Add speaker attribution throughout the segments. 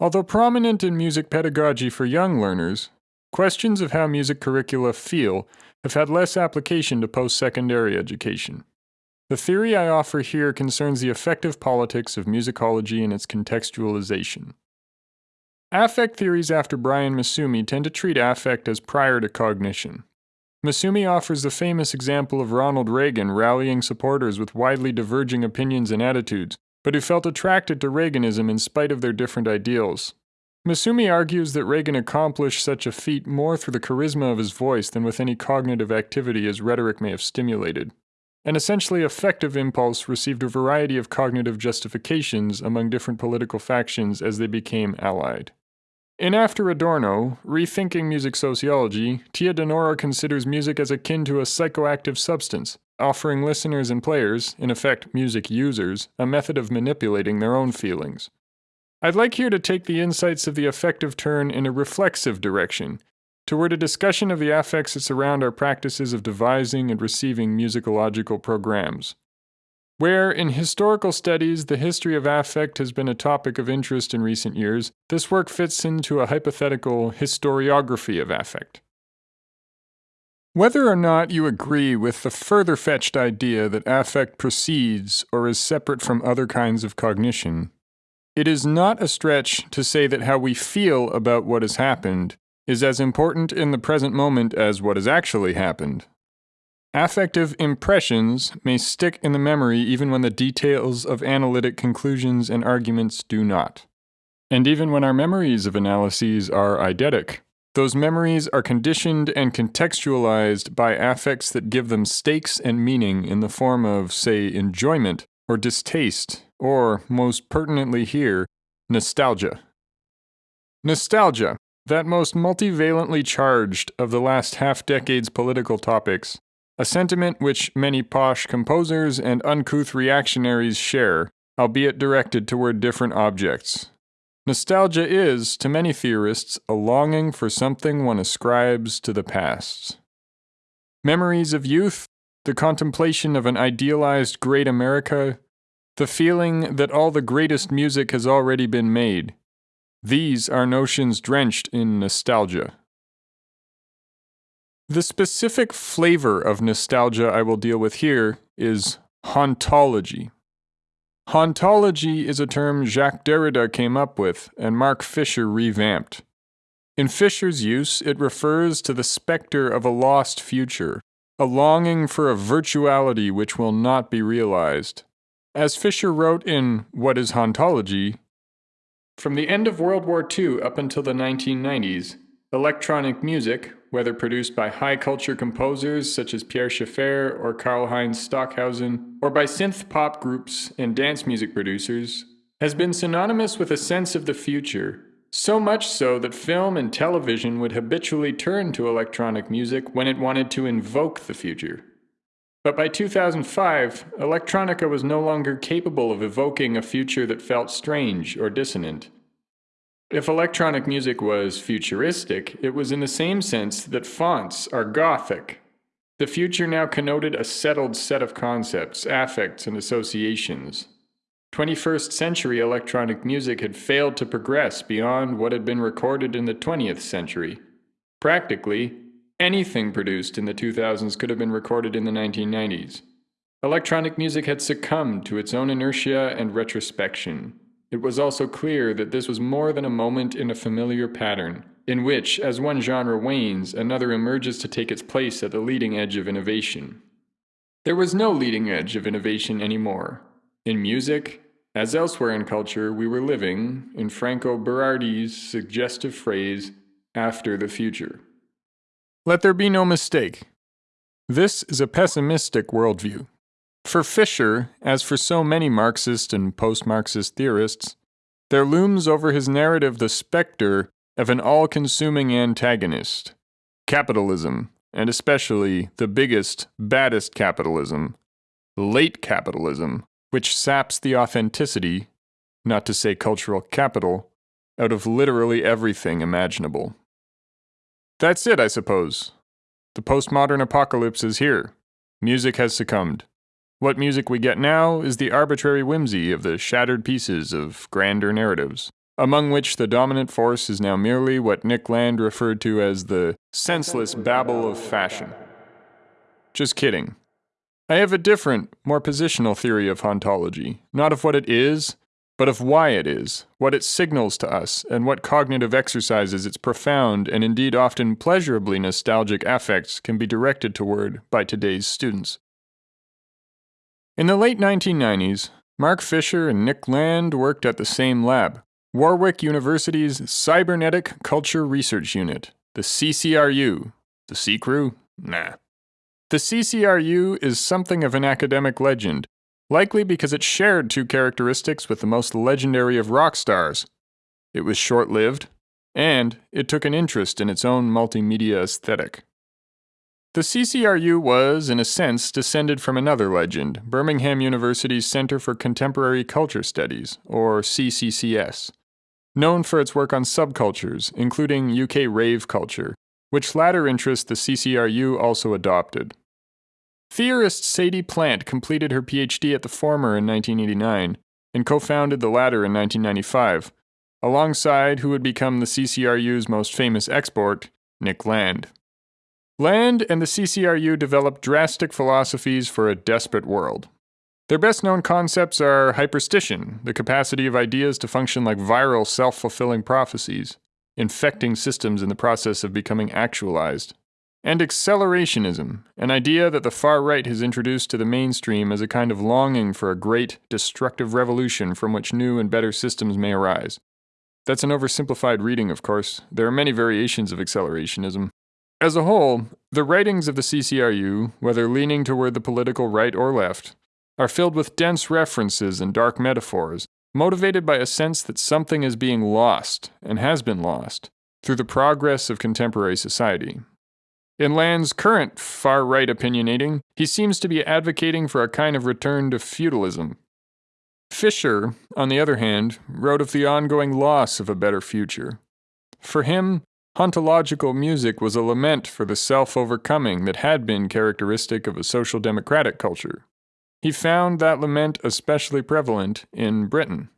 Speaker 1: Although prominent in music pedagogy for young learners, questions of how music curricula feel have had less application to post secondary education. The theory I offer here concerns the affective politics of musicology and its contextualization. Affect theories after Brian Massumi tend to treat affect as prior to cognition. Massumi offers the famous example of Ronald Reagan rallying supporters with widely diverging opinions and attitudes, but who felt attracted to Reaganism in spite of their different ideals. Massumi argues that Reagan accomplished such a feat more through the charisma of his voice than with any cognitive activity his rhetoric may have stimulated. An essentially effective impulse received a variety of cognitive justifications among different political factions as they became allied. In After Adorno, Rethinking Music Sociology, Tia DeNora considers music as akin to a psychoactive substance, offering listeners and players, in effect music users, a method of manipulating their own feelings. I'd like here to take the insights of the affective turn in a reflexive direction, toward a discussion of the affects that surround our practices of devising and receiving musicological programs. Where, in historical studies, the history of affect has been a topic of interest in recent years, this work fits into a hypothetical historiography of affect. Whether or not you agree with the further fetched idea that affect precedes or is separate from other kinds of cognition, it is not a stretch to say that how we feel about what has happened is as important in the present moment as what has actually happened. Affective impressions may stick in the memory even when the details of analytic conclusions and arguments do not. And even when our memories of analyses are eidetic, those memories are conditioned and contextualized by affects that give them stakes and meaning in the form of, say, enjoyment or distaste, or, most pertinently here, nostalgia. Nostalgia, that most multivalently charged of the last half decade's political topics, a sentiment which many posh composers and uncouth reactionaries share, albeit directed toward different objects. Nostalgia is, to many theorists, a longing for something one ascribes to the past. Memories of youth, the contemplation of an idealized great America, the feeling that all the greatest music has already been made. These are notions drenched in nostalgia. The specific flavor of nostalgia I will deal with here is hauntology. Hauntology is a term Jacques Derrida came up with and Mark Fisher revamped. In Fisher's use, it refers to the specter of a lost future, a longing for a virtuality which will not be realized. As Fisher wrote in What is Hauntology, from the end of World War II up until the 1990s, electronic music, whether produced by high culture composers such as Pierre Schaeffer or Karlheinz Stockhausen, or by synth pop groups and dance music producers, has been synonymous with a sense of the future, so much so that film and television would habitually turn to electronic music when it wanted to invoke the future. But by 2005, electronica was no longer capable of evoking a future that felt strange or dissonant. If electronic music was futuristic, it was in the same sense that fonts are gothic. The future now connoted a settled set of concepts, affects, and associations. 21st century electronic music had failed to progress beyond what had been recorded in the 20th century. Practically, anything produced in the 2000s could have been recorded in the 1990s. Electronic music had succumbed to its own inertia and retrospection. It was also clear that this was more than a moment in a familiar pattern, in which, as one genre wanes, another emerges to take its place at the leading edge of innovation. There was no leading edge of innovation anymore. In music, as elsewhere in culture, we were living, in Franco Berardi's suggestive phrase, after the future. Let there be no mistake. This is a pessimistic worldview. For Fisher, as for so many Marxist and post Marxist theorists, there looms over his narrative the specter of an all consuming antagonist capitalism, and especially the biggest, baddest capitalism, late capitalism, which saps the authenticity, not to say cultural capital, out of literally everything imaginable. That's it, I suppose. The postmodern apocalypse is here. Music has succumbed. What music we get now is the arbitrary whimsy of the shattered pieces of grander narratives. among which the dominant force is now merely what Nick Land referred to as the senseless babble of fashion. Just kidding. I have a different, more positional theory of hauntology, not of what it is, but of why it is, what it signals to us, and what cognitive exercises its profound and indeed often pleasurably nostalgic affects can be directed toward by today's students. In the late 1990s, Mark Fisher and Nick Land worked at the same lab, Warwick University's Cybernetic Culture Research Unit, the CCRU. The C Crew? Nah. The CCRU is something of an academic legend, likely because it shared two characteristics with the most legendary of rock stars. It was short lived, and it took an interest in its own multimedia aesthetic. The CCRU was, in a sense, descended from another legend, Birmingham University's Center for Contemporary Culture Studies, or CCCS known for its work on subcultures, including UK rave culture, which latter interest the CCRU also adopted. Theorist Sadie Plant completed her PhD at the former in 1989 and co founded the latter in 1995, alongside who would become the CCRU's most famous export, Nick Land. Land and the CCRU developed drastic philosophies for a desperate world. Their best known concepts are hyperstition, the capacity of ideas to function like viral self fulfilling prophecies, infecting systems in the process of becoming actualized, and accelerationism, an idea that the far right has introduced to the mainstream as a kind of longing for a great, destructive revolution from which new and better systems may arise. That's an oversimplified reading, of course. There are many variations of accelerationism. As a whole, the writings of the CCRU, whether leaning toward the political right or left, are filled with dense references and dark metaphors, motivated by a sense that something is being lost, and has been lost, through the progress of contemporary society. In Land's current far right opinionating, he seems to be advocating for a kind of return to feudalism. Fisher, on the other hand, wrote of the ongoing loss of a better future. For him, hauntological music was a lament for the self overcoming that had been characteristic of a social democratic culture. He found that lament especially prevalent in Britain.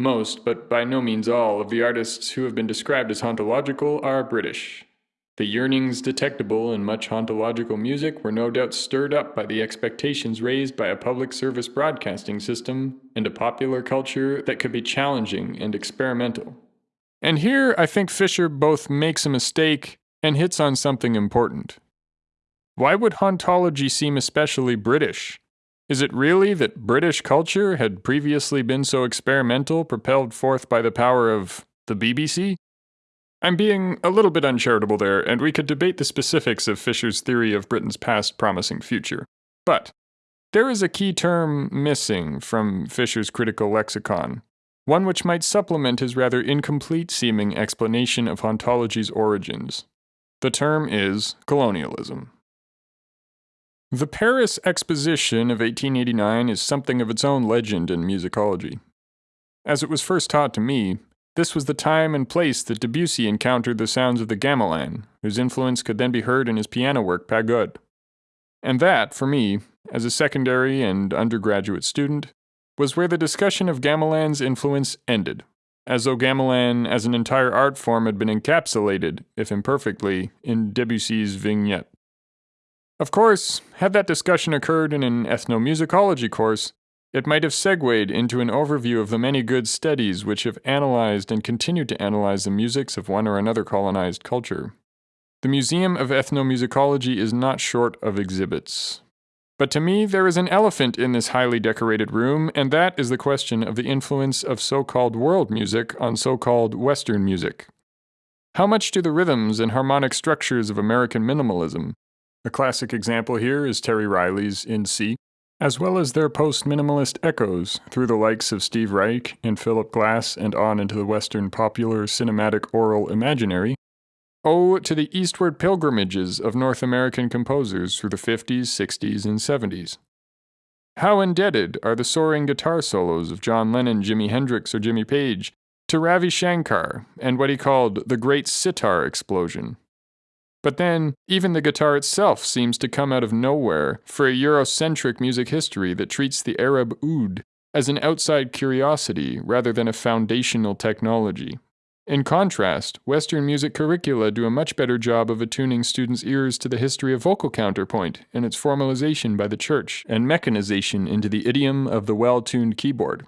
Speaker 1: Most, but by no means all, of the artists who have been described as hauntological are British. The yearnings detectable in much hauntological music were no doubt stirred up by the expectations raised by a public service broadcasting system and a popular culture that could be challenging and experimental. And here I think Fisher both makes a mistake and hits on something important. Why would hauntology seem especially British? Is it really that British culture had previously been so experimental, propelled forth by the power of the BBC? I'm being a little bit uncharitable there, and we could debate the specifics of Fisher's theory of Britain's past promising future. But there is a key term missing from Fisher's critical lexicon, one which might supplement his rather incomplete seeming explanation of hauntology's origins. The term is colonialism. The Paris Exposition of 1889 is something of its own legend in musicology. As it was first taught to me, this was the time and place that Debussy encountered the sounds of the gamelan, whose influence could then be heard in his piano work Pagode. And that, for me, as a secondary and undergraduate student, was where the discussion of gamelan's influence ended, as though gamelan as an entire art form had been encapsulated, if imperfectly, in Debussy's vignette. Of course, had that discussion occurred in an ethnomusicology course, it might have segued into an overview of the many good studies which have analyzed and continue to analyze the musics of one or another colonized culture. The Museum of Ethnomusicology is not short of exhibits. But to me, there is an elephant in this highly decorated room, and that is the question of the influence of so called world music on so called Western music. How much do the rhythms and harmonic structures of American minimalism, a classic example here is Terry Riley's In C, as well as their post minimalist echoes through the likes of Steve Reich and Philip Glass and on into the Western popular cinematic aural imaginary, owe to the eastward pilgrimages of North American composers through the 50s, 60s, and 70s. How indebted are the soaring guitar solos of John Lennon, Jimi Hendrix, or Jimmy Page to Ravi Shankar and what he called the Great Sitar Explosion? But then, even the guitar itself seems to come out of nowhere for a Eurocentric music history that treats the Arab oud as an outside curiosity rather than a foundational technology. In contrast, Western music curricula do a much better job of attuning students' ears to the history of vocal counterpoint and its formalization by the church and mechanization into the idiom of the well tuned keyboard.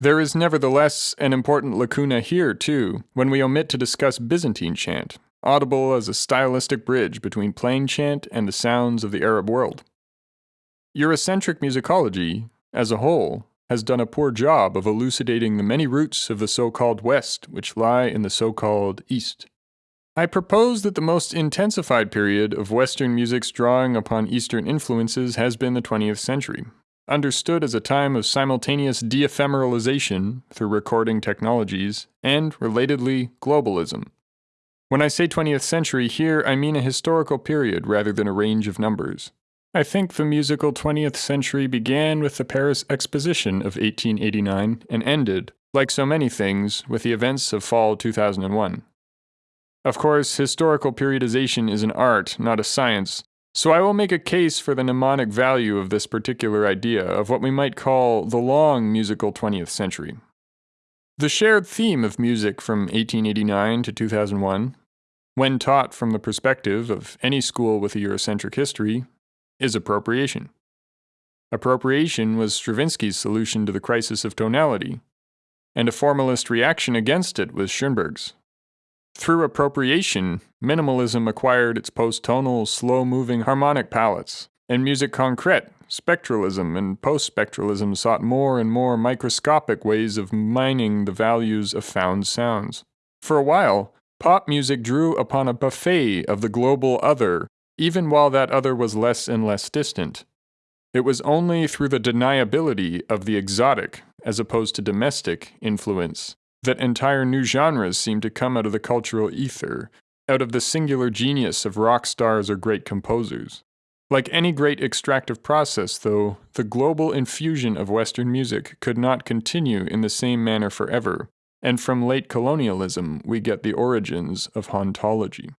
Speaker 1: There is nevertheless an important lacuna here, too, when we omit to discuss Byzantine chant, audible as a stylistic bridge between plain chant and the sounds of the Arab world. Eurocentric musicology, as a whole, has done a poor job of elucidating the many roots of the so called West which lie in the so called East. I propose that the most intensified period of Western music's drawing upon Eastern influences has been the 20th century, understood as a time of simultaneous de ephemeralization through recording technologies and, relatedly, globalism. When I say 20th century here, I mean a historical period rather than a range of numbers. I think the musical 20th century began with the Paris Exposition of 1889 and ended, like so many things, with the events of fall 2001. Of course, historical periodization is an art, not a science, so I will make a case for the mnemonic value of this particular idea of what we might call the long musical 20th century. The shared theme of music from 1889 to 2001, when taught from the perspective of any school with a Eurocentric history, is appropriation. Appropriation was Stravinsky's solution to the crisis of tonality, and a formalist reaction against it was Schoenberg's. Through appropriation, minimalism acquired its post-tonal, slow-moving harmonic palettes, and music concrete, spectralism, and post-spectralism sought more and more microscopic ways of mining the values of found sounds. For a while, pop music drew upon a buffet of the global other even while that other was less and less distant. It was only through the deniability of the exotic, as opposed to domestic, influence that entire new genres seemed to come out of the cultural ether, out of the singular genius of rock stars or great composers. Like any great extractive process, though, the global infusion of Western music could not continue in the same manner forever, and from late colonialism we get the origins of hauntology.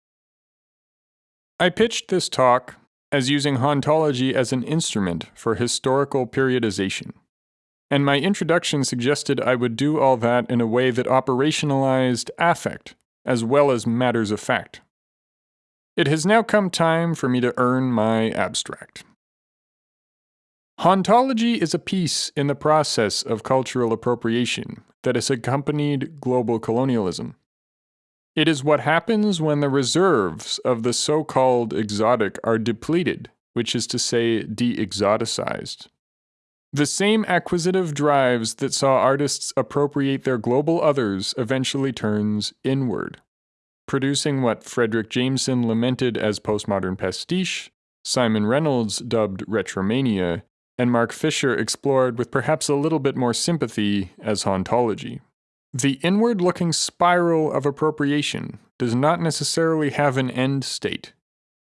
Speaker 1: I pitched this talk as using hauntology as an instrument for historical periodization. And my introduction suggested I would do all that in a way that operationalized affect as well as matters of fact. It has now come time for me to earn my abstract. Hauntology is a piece in the process of cultural appropriation that has accompanied global colonialism. It is what happens when the reserves of the so called exotic are depleted, which is to say, de exoticized. The same acquisitive drives that saw artists appropriate their global others eventually turns inward, producing what Fredric Jameson lamented as postmodern pastiche, Simon Reynolds dubbed retromania, and Mark Fisher explored with perhaps a little bit more sympathy as hauntology. The inward looking spiral of appropriation does not necessarily have an end state.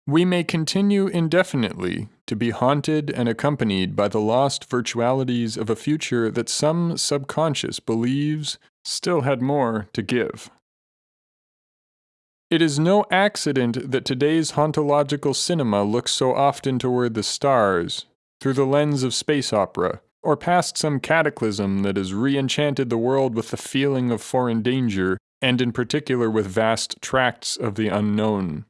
Speaker 1: We may continue indefinitely to be haunted and accompanied by the lost virtualities of a future that some subconscious believes still had more to give. It is no accident that today's hauntological cinema looks so often toward the stars, through the lens of space opera, or past some cataclysm that has re enchanted the world with the feeling of foreign danger, and in particular with vast tracts of the unknown.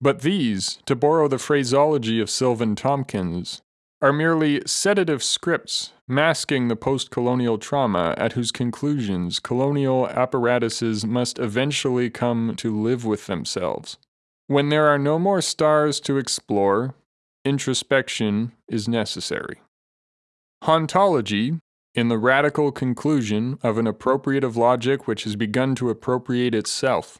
Speaker 1: But these, to borrow the phraseology of Silvan Tomkins, are merely sedative scripts masking the post colonial trauma at whose conclusions colonial apparatuses must eventually come to live with themselves. When there are no more stars to explore, introspection is necessary. Hauntology, in the radical conclusion of an appropriative logic which has begun to appropriate itself.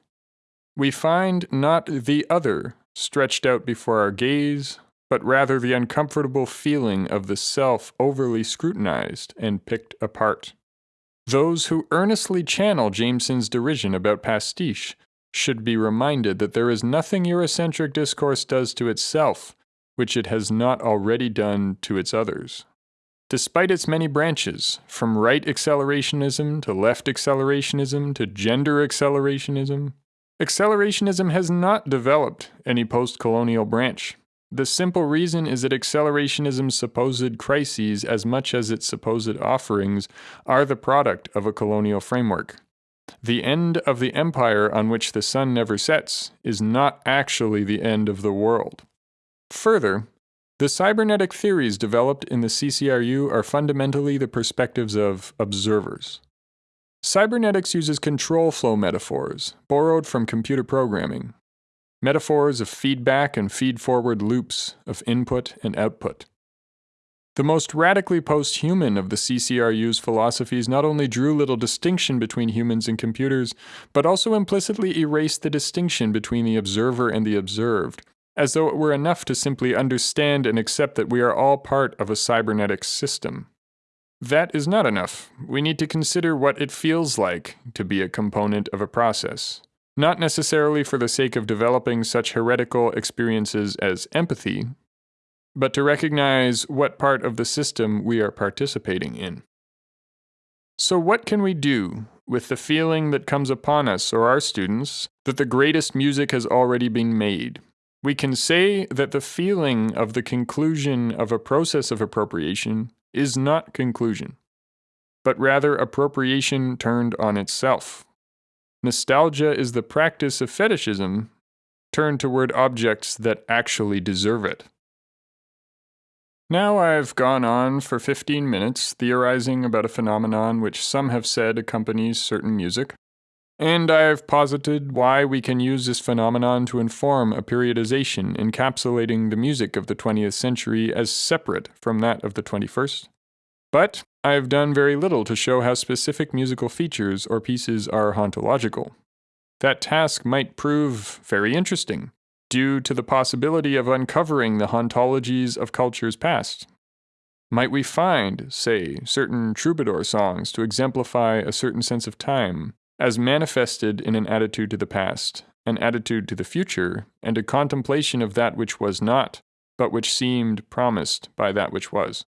Speaker 1: We find not the other stretched out before our gaze, but rather the uncomfortable feeling of the self overly scrutinized and picked apart. Those who earnestly channel Jameson's derision about pastiche should be reminded that there is nothing Eurocentric discourse does to itself which it has not already done to its others. Despite its many branches, from right accelerationism to left accelerationism to gender accelerationism, accelerationism has not developed any post colonial branch. The simple reason is that accelerationism's supposed crises, as much as its supposed offerings, are the product of a colonial framework. The end of the empire on which the sun never sets is not actually the end of the world. Further, the cybernetic theories developed in the CCRU are fundamentally the perspectives of observers. Cybernetics uses control flow metaphors, borrowed from computer programming, metaphors of feedback and feed-forward loops of input and output. The most radically post-human of the CCRU's philosophies not only drew little distinction between humans and computers, but also implicitly erased the distinction between the observer and the observed, as though it were enough to simply understand and accept that we are all part of a cybernetic system. That is not enough. We need to consider what it feels like to be a component of a process. Not necessarily for the sake of developing such heretical experiences as empathy, but to recognize what part of the system we are participating in. So, what can we do with the feeling that comes upon us or our students that the greatest music has already been made? We can say that the feeling of the conclusion of a process of appropriation is not conclusion, but rather appropriation turned on itself. Nostalgia is the practice of fetishism turned toward objects that actually deserve it. Now I've gone on for 15 minutes theorizing about a phenomenon which some have said accompanies certain music, and I have posited why we can use this phenomenon to inform a periodization encapsulating the music of the 20th century as separate from that of the 21st. But I have done very little to show how specific musical features or pieces are hauntological. That task might prove very interesting, due to the possibility of uncovering the hauntologies of cultures past. Might we find, say, certain troubadour songs to exemplify a certain sense of time, as manifested in an attitude to the past, an attitude to the future, and a contemplation of that which was not, but which seemed promised by that which was.